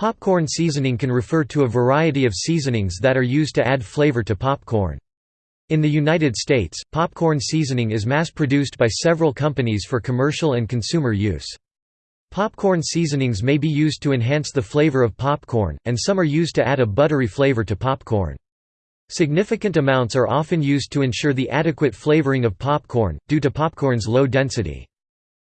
Popcorn seasoning can refer to a variety of seasonings that are used to add flavor to popcorn. In the United States, popcorn seasoning is mass-produced by several companies for commercial and consumer use. Popcorn seasonings may be used to enhance the flavor of popcorn, and some are used to add a buttery flavor to popcorn. Significant amounts are often used to ensure the adequate flavoring of popcorn, due to popcorn's low density.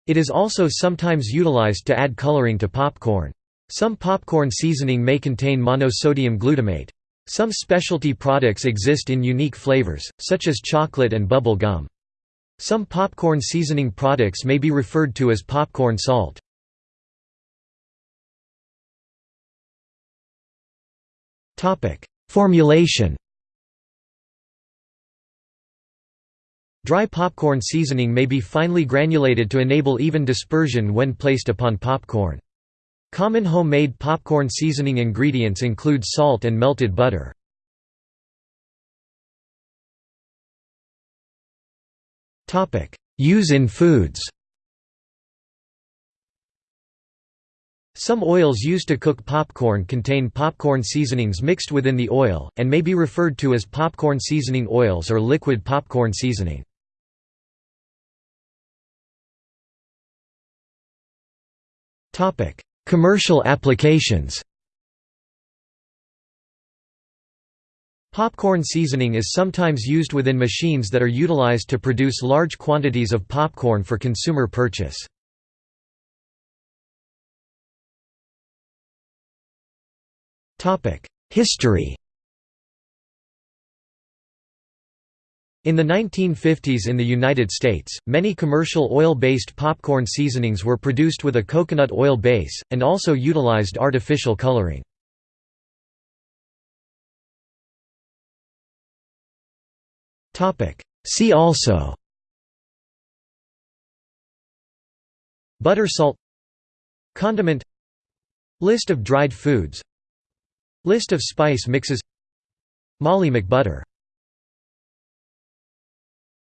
It is also sometimes utilized to add coloring to popcorn. Some popcorn seasoning may contain monosodium glutamate. Some specialty products exist in unique flavors, such as chocolate and bubble gum. Some popcorn seasoning products may be referred to as popcorn salt. Formulation Dry popcorn seasoning may be finely granulated to enable even dispersion when placed upon popcorn. Common homemade popcorn seasoning ingredients include salt and melted butter. Use in foods Some oils used to cook popcorn contain popcorn seasonings mixed within the oil, and may be referred to as popcorn seasoning oils or liquid popcorn seasoning. Topic: Commercial applications Popcorn seasoning is sometimes used within machines that are utilized to produce large quantities of popcorn for consumer purchase. History In the 1950s in the United States, many commercial oil-based popcorn seasonings were produced with a coconut oil base, and also utilized artificial coloring. See also Butter salt Condiment List of dried foods List of spice mixes Molly McButter